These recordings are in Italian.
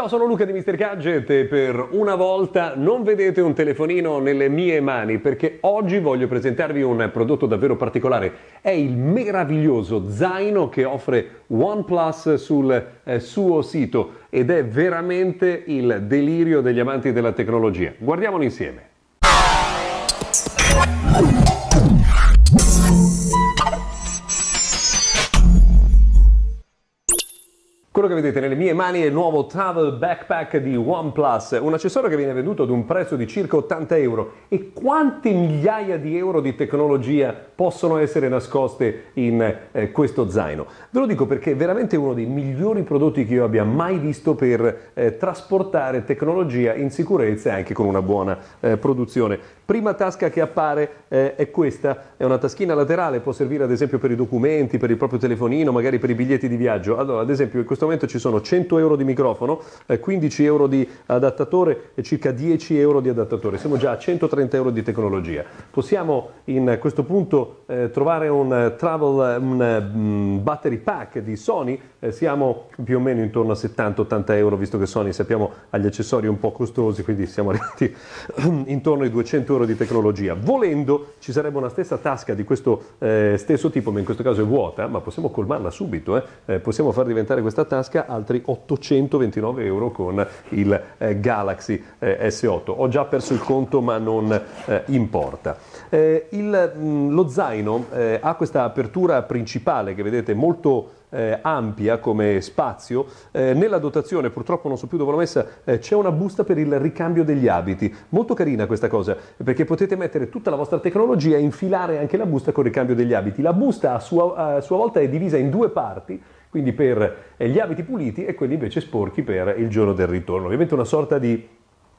Ciao, sono Luca di Mr. Gadget e per una volta non vedete un telefonino nelle mie mani perché oggi voglio presentarvi un prodotto davvero particolare. È il meraviglioso zaino che offre OnePlus sul eh, suo sito ed è veramente il delirio degli amanti della tecnologia. Guardiamolo insieme. Quello che vedete nelle mie mani è il nuovo Travel Backpack di OnePlus, un accessorio che viene venduto ad un prezzo di circa 80 euro. E quante migliaia di euro di tecnologia possono essere nascoste in eh, questo zaino? Ve lo dico perché è veramente uno dei migliori prodotti che io abbia mai visto per eh, trasportare tecnologia in sicurezza e anche con una buona eh, produzione. Prima tasca che appare eh, è questa, è una taschina laterale, può servire ad esempio per i documenti, per il proprio telefonino, magari per i biglietti di viaggio. Allora, ad esempio in questo momento ci sono 100 euro di microfono, 15 eh, euro di adattatore e circa 10 euro di adattatore. Siamo già a 130 euro di tecnologia. Possiamo in questo punto eh, trovare un eh, travel un, um, battery pack di Sony, eh, siamo più o meno intorno a 70-80 euro, visto che Sony sappiamo ha gli accessori un po' costosi, quindi siamo arrivati intorno ai 200 euro di tecnologia. Volendo ci sarebbe una stessa tasca di questo eh, stesso tipo, ma in questo caso è vuota, ma possiamo colmarla subito, eh. possiamo far diventare questa tasca altri 829 euro con il eh, Galaxy eh, S8. Ho già perso il conto ma non eh, importa. Eh, il, mh, mm, lo zaino eh, ha questa apertura principale che vedete molto eh, ampia come spazio. Eh, nella dotazione, purtroppo non so più dove l'ho messa, eh, c'è una busta per il ricambio degli abiti. Molto carina questa cosa, perché potete mettere tutta la vostra tecnologia e infilare anche la busta con il ricambio degli abiti. La busta a sua, a sua volta è divisa in due parti quindi per eh, gli abiti puliti e quelli invece sporchi per il giorno del ritorno. Ovviamente una sorta di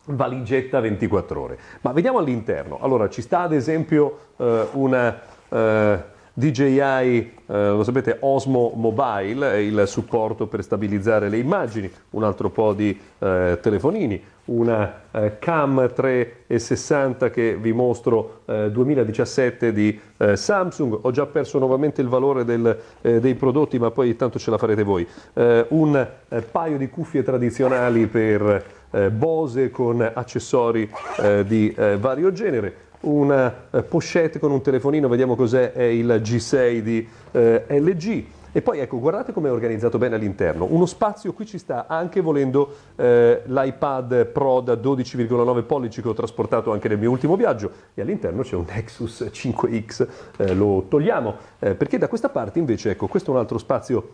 valigetta 24 ore. Ma vediamo all'interno. Allora, ci sta ad esempio eh, una eh, DJI, eh, lo sapete, Osmo Mobile, è il supporto per stabilizzare le immagini, un altro po' di eh, telefonini, una eh, Cam 360 che vi mostro 2017 eh, di eh, Samsung, ho già perso nuovamente il valore del, eh, dei prodotti ma poi tanto ce la farete voi, un paio di cuffie tradizionali per Bose con accessori di vario genere, una pochette con un telefonino, vediamo cos'è, è il G6 di LG, e poi ecco, guardate come è organizzato bene all'interno. Uno spazio qui ci sta anche volendo eh, l'iPad Pro da 12,9 pollici che ho trasportato anche nel mio ultimo viaggio. E all'interno c'è un Nexus 5X, eh, lo togliamo. Eh, perché da questa parte invece, ecco, questo è un altro spazio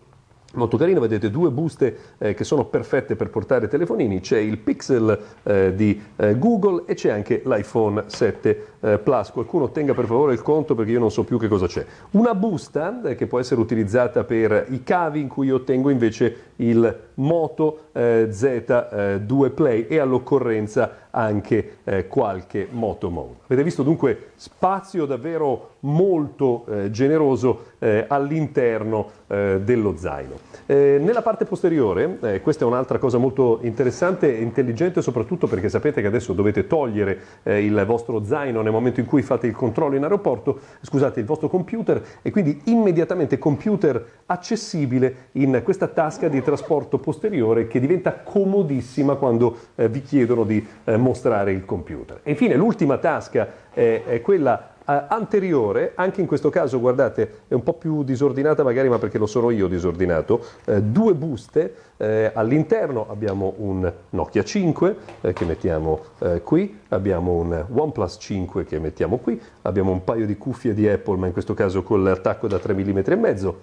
Molto carino, vedete due buste eh, che sono perfette per portare telefonini, c'è il Pixel eh, di eh, Google e c'è anche l'iPhone 7 eh, Plus. Qualcuno tenga per favore il conto perché io non so più che cosa c'è. Una busta eh, che può essere utilizzata per i cavi in cui io ottengo invece il Moto eh, Z2 Play e all'occorrenza anche qualche Moto Mode. Avete visto dunque spazio davvero molto generoso all'interno dello zaino. Eh, nella parte posteriore, eh, questa è un'altra cosa molto interessante e intelligente soprattutto perché sapete che adesso dovete togliere eh, il vostro zaino nel momento in cui fate il controllo in aeroporto, scusate, il vostro computer e quindi immediatamente computer accessibile in questa tasca di trasporto posteriore che diventa comodissima quando eh, vi chiedono di eh, mostrare il computer. E infine l'ultima tasca è quella eh, anteriore, anche in questo caso guardate è un po' più disordinata magari ma perché lo sono io disordinato, eh, due buste, eh, all'interno abbiamo un Nokia 5 eh, che mettiamo eh, qui, abbiamo un OnePlus 5 che mettiamo qui, abbiamo un paio di cuffie di Apple ma in questo caso con l'attacco da 3 mm e mezzo,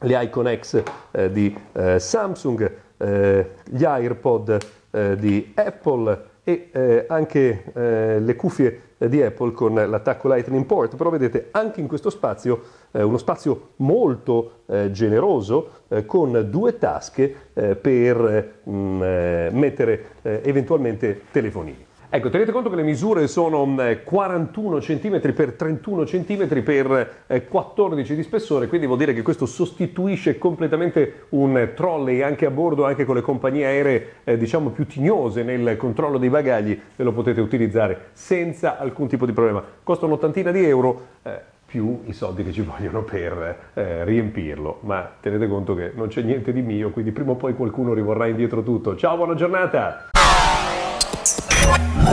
le Icon X eh, di Samsung, gli AirPod di Apple e anche le cuffie di Apple con l'attacco Lightning Port, però vedete anche in questo spazio eh, uno spazio molto eh, generoso eh, con due tasche eh, per mh, mm, eh, mettere eh, eventualmente telefonini. Ecco, tenete conto che le misure sono 41 cm x 31 cm per 14 di spessore, quindi vuol dire che questo sostituisce completamente un trolley anche a bordo, anche con le compagnie aeree eh, diciamo più tignose nel controllo dei bagagli, e lo potete utilizzare senza alcun tipo di problema. Costa un'ottantina di euro, eh, più i soldi che ci vogliono per eh, riempirlo. Ma tenete conto che non c'è niente di mio, quindi prima o poi qualcuno rivorrà indietro tutto. Ciao, buona giornata! you